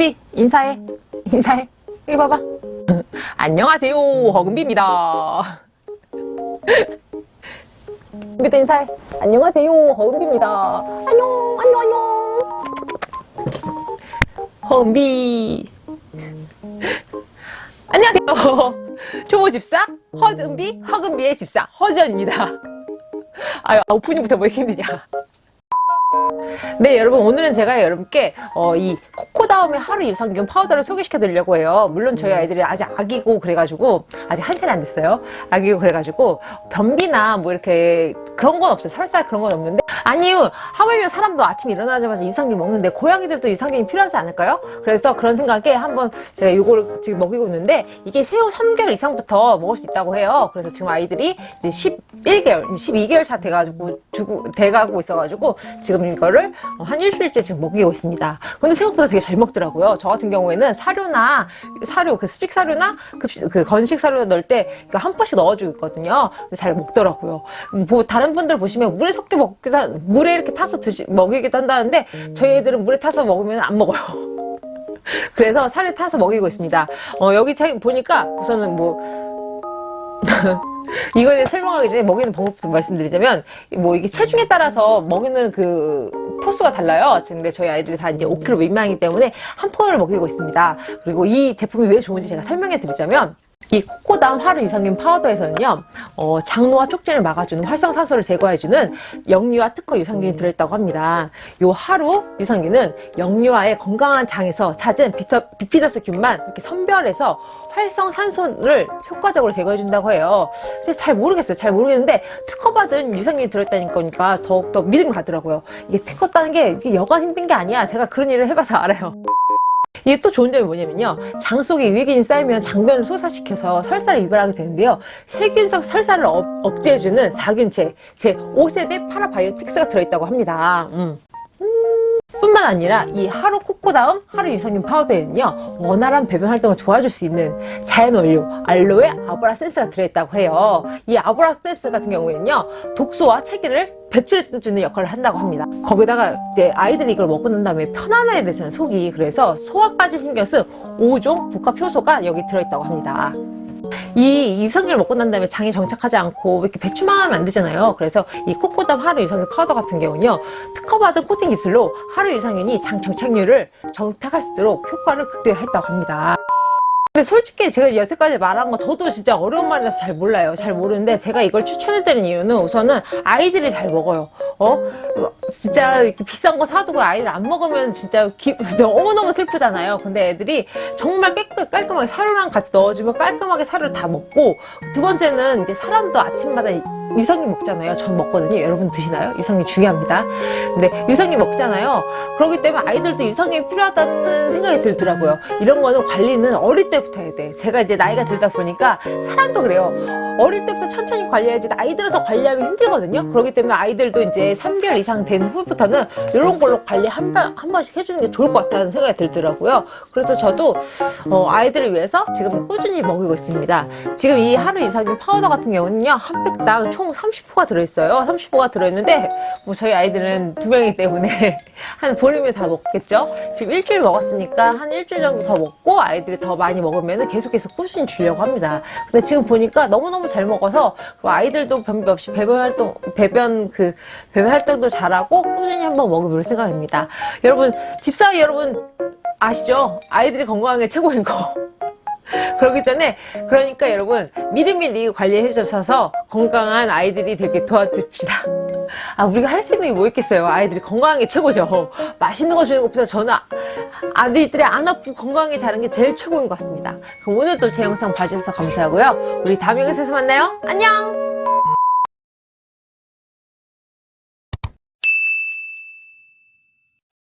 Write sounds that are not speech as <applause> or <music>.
금비 인사해. 인사해. 여기 봐봐. <laughs> 안녕하세요. 허금비입니다. <laughs> 금비도 인사해. 안녕하세요. 허금비입니다. 안녕 안녕 안녕. 허금비. <laughs> 안녕하세요. 초보집사 허금비 허금비의 집사 허지연입니다. 아유 오프닝부터 뭐 이렇게 힘드냐 네 여러분 오늘은 제가 여러분께 어, 이 코코다움의 하루 유산균 파우더를 소개시켜 드리려고 해요. 물론 저희 아이들이 아직 아기고 그래가지고 아직 한 살이 안 됐어요. 아기고 그래가지고 변비나 뭐 이렇게 그런 건 없어요. 설사 그런 건 없는데. 아니요 하물며 사람도 아침에 일어나자마자 유산균 먹는데 고양이들도 유산균이 필요하지 않을까요? 그래서 그런 생각에 한번 제가 이걸 지금 먹이고 있는데 이게 새우 3개월 이상부터 먹을 수 있다고 해요. 그래서 지금 아이들이 이제 11개월 12개월 차 돼가지고 주고 돼가고 있어가지고 지금 이거를 한 일주일째 지금 먹이고 있습니다. 근데 생각보다 되게 잘 먹더라고요. 저 같은 경우에는 사료나 사료 그 수직 사료나 급식 그 건식 사료 넣을 때한 번씩 넣어주고 있거든요. 잘 먹더라고요. 뭐 다른 분들 보시면 물에 섞여 먹기도 한- 물에 이렇게 타서 드시 먹이기도 한다는데 저희 애들은 물에 타서 먹으면 안 먹어요. <laughs> 그래서 살을 타서 먹이고 있습니다. 어, 여기 책 보니까 우선은 뭐 이거에 설명하기 전에 먹이는 방법부터 말씀드리자면 뭐 이게 체중에 따라서 먹이는 그 포수가 달라요. 근데 저희 아이들이 다 이제 5kg 미만이기 때문에 한 포를 먹이고 있습니다. 그리고 이 제품이 왜 좋은지 제가 설명해 드리자면 이 코코다운 하루 유산균 파우더에서는요 어, 장노와 촉진을 막아주는 활성산소를 제거해주는 영유아 특허 유산균이 들어있다고 합니다. 요 하루 유산균은 영유아의 건강한 장에서 찾은 비터, 비피더스균만 이렇게 선별해서 활성산소를 효과적으로 제거해준다고 해요. 근데 잘 모르겠어요. 잘 모르겠는데 특허받은 유산균이 들어있다는 거니까 더욱더 믿음이 가더라고요. 이게 특허 따는 게 여간 힘든 게 아니야. 제가 그런 일을 해봐서 알아요 이게 또 좋은 점이 뭐냐면요. 장 속에 유해균이 쌓이면 장벽을 손상시켜서 설사를 유발하게 되는데요. 세균성 설사를 업, 억제해주는 사균체, 제5세대 parabiotics가 들어있다고 합니다. 음. 뿐만 아니라 이 하루 코코다움 하루 유산균 파우더에는요 원활한 배변 활동을 도와줄 수 있는 자연 원료 알로에 arborescens가 들어있다고 해요. 이 arborescens 같은 경우에는요 독소와 체기를 배출해주는 역할을 한다고 합니다. 거기다가 이제 아이들이 이걸 먹고 난 다음에 편안해야 되잖아요 속이 그래서 소화까지 신경 쓴 5종 복합 효소가 여기 들어있다고 합니다 이 유산균을 먹고 난 다음에 장에 정착하지 않고 이렇게 배출만 하면 안 되잖아요. 그래서 이 코코담 하루 유산균 파우더 같은 경우는요. 특허받은 코팅 기술로 하루 유산균이 장 정착률을 정착할 수 있도록 효과를 극대화했다고 합니다. 근데 솔직히 제가 여태까지 말한 거 저도 진짜 어려운 말이라서 잘 몰라요. 잘 모르는데 제가 이걸 추천해드린 이유는 우선은 아이들이 잘 먹어요. 어? 진짜 이렇게 비싼 거 사두고 아이들 안 먹으면 진짜 기, <laughs> 너무너무 슬프잖아요. 근데 애들이 정말 깨끗, 깔끔하게 사료랑 같이 넣어주면 깔끔하게 사료를 다 먹고 두 번째는 이제 사람도 아침마다 유산균 먹잖아요. 전 먹거든요. 여러분 드시나요? 유산균 중요합니다. 근데 유산균 먹잖아요. 그렇기 때문에 아이들도 유산균이 필요하다는 생각이 들더라고요. 이런 거는 관리는 어릴 때부터 해야 돼. 제가 이제 나이가 들다 보니까 사람도 그래요. 어릴 때부터 천천히 관리해야지 나이 들어서 관리하면 힘들거든요. 그렇기 때문에 아이들도 이제 3개월 이상 된 후부터는 이런 걸로 관리 한, 번, 한 번씩 해주는 게 좋을 것 같다는 생각이 들더라고요. 그래서 저도 어, 아이들을 위해서 지금 꾸준히 먹이고 있습니다. 지금 이 하루 유산균 파우더 같은 경우는요. 한 팩당 총 30포가 들어있어요. 30포가 들어있는데 뭐 저희 아이들은 두 명이기 때문에 <laughs> 한 보름에 다 먹겠죠. 지금 일주일 먹었으니까 한 일주일 정도 더 먹고 아이들이 더 많이 먹으면 계속해서 꾸준히 주려고 합니다. 근데 지금 보니까 너무너무 잘 먹어서 그리고 아이들도 변비 없이 배변 활동, 배변 그 배변 활동도 잘하고 꾸준히 한번 먹어볼 생각입니다. 여러분 집사위 여러분 아시죠? 아이들이 건강한 게 최고인 거. 그러기 전에 그러니까 여러분 미리미리 관리해 주셔서 건강한 아이들이 되게 도와줍시다 아 우리가 할 수 있는 게 뭐 있겠어요 아이들이 건강한 게 최고죠 맛있는 거 주는 것보다 저는 아들들이 안 아프고 건강하게 자란 게 제일 최고인 것 같습니다. 그럼 오늘도 제 영상 봐주셔서 감사하고요. 우리 다음 영상에서 만나요. 안녕!